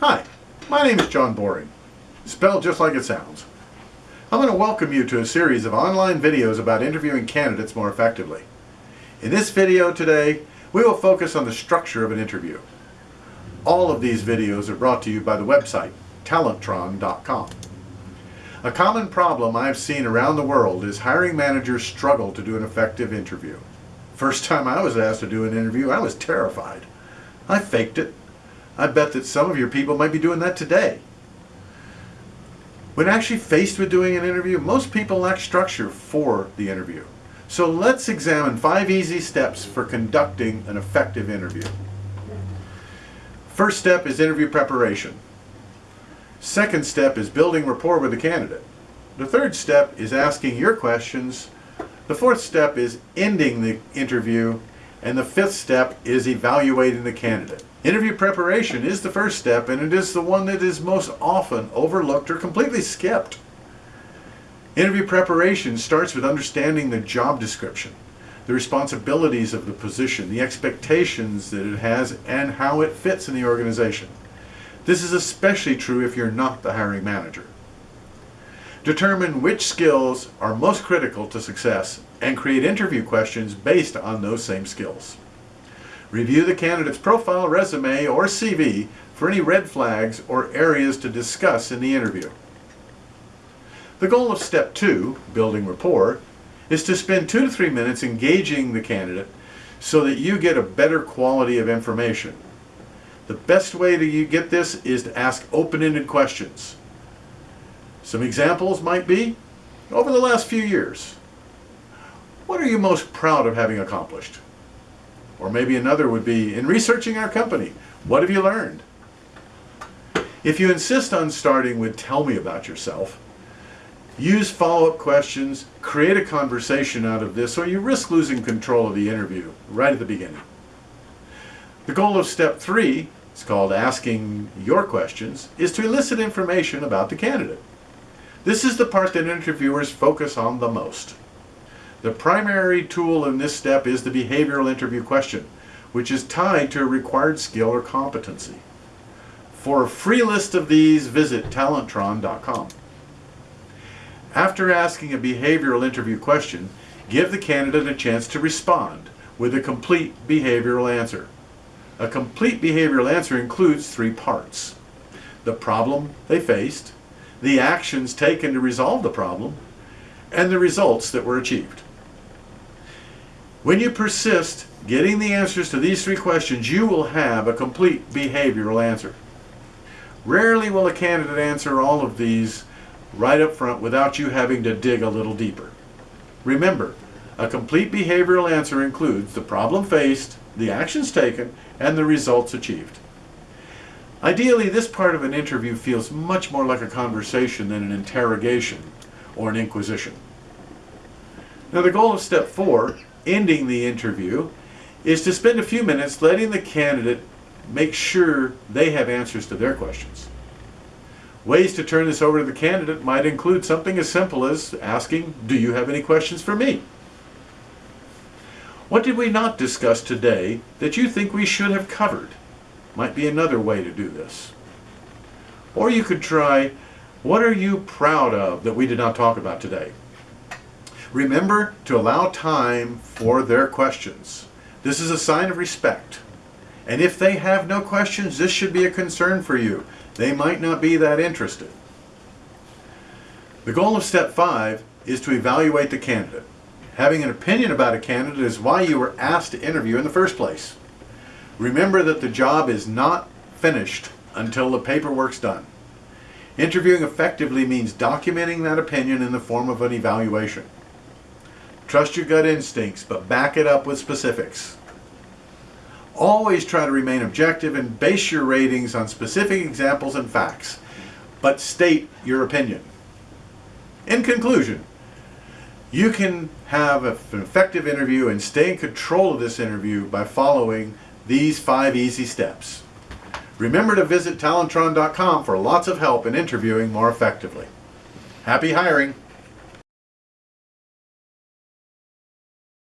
Hi, my name is John Boring, spelled just like it sounds. I'm going to welcome you to a series of online videos about interviewing candidates more effectively. In this video today, we will focus on the structure of an interview. All of these videos are brought to you by the website talentron.com. A common problem I've seen around the world is hiring managers struggle to do an effective interview. First time I was asked to do an interview, I was terrified. I faked it I bet that some of your people might be doing that today. When actually faced with doing an interview, most people lack structure for the interview. So let's examine five easy steps for conducting an effective interview. First step is interview preparation. Second step is building rapport with the candidate. The third step is asking your questions. The fourth step is ending the interview. And the fifth step is evaluating the candidate. Interview preparation is the first step and it is the one that is most often overlooked or completely skipped. Interview preparation starts with understanding the job description, the responsibilities of the position, the expectations that it has, and how it fits in the organization. This is especially true if you're not the hiring manager. Determine which skills are most critical to success and create interview questions based on those same skills. Review the candidate's profile, resume, or CV for any red flags or areas to discuss in the interview. The goal of step two, building rapport, is to spend two to three minutes engaging the candidate so that you get a better quality of information. The best way to get this is to ask open-ended questions. Some examples might be, over the last few years, what are you most proud of having accomplished? Or maybe another would be, in researching our company, what have you learned? If you insist on starting with tell me about yourself, use follow-up questions, create a conversation out of this, or you risk losing control of the interview right at the beginning. The goal of step three, it's called asking your questions, is to elicit information about the candidate. This is the part that interviewers focus on the most. The primary tool in this step is the behavioral interview question, which is tied to a required skill or competency. For a free list of these, visit Talentron.com. After asking a behavioral interview question, give the candidate a chance to respond with a complete behavioral answer. A complete behavioral answer includes three parts. The problem they faced, the actions taken to resolve the problem, and the results that were achieved. When you persist getting the answers to these three questions, you will have a complete behavioral answer. Rarely will a candidate answer all of these right up front without you having to dig a little deeper. Remember, a complete behavioral answer includes the problem faced, the actions taken, and the results achieved. Ideally, this part of an interview feels much more like a conversation than an interrogation or an inquisition. Now the goal of step four ending the interview is to spend a few minutes letting the candidate make sure they have answers to their questions. Ways to turn this over to the candidate might include something as simple as asking, do you have any questions for me? What did we not discuss today that you think we should have covered? Might be another way to do this. Or you could try, what are you proud of that we did not talk about today? Remember to allow time for their questions. This is a sign of respect. And if they have no questions, this should be a concern for you. They might not be that interested. The goal of step five is to evaluate the candidate. Having an opinion about a candidate is why you were asked to interview in the first place. Remember that the job is not finished until the paperwork's done. Interviewing effectively means documenting that opinion in the form of an evaluation. Trust your gut instincts, but back it up with specifics. Always try to remain objective and base your ratings on specific examples and facts, but state your opinion. In conclusion, you can have an effective interview and stay in control of this interview by following these five easy steps. Remember to visit Talentron.com for lots of help in interviewing more effectively. Happy hiring!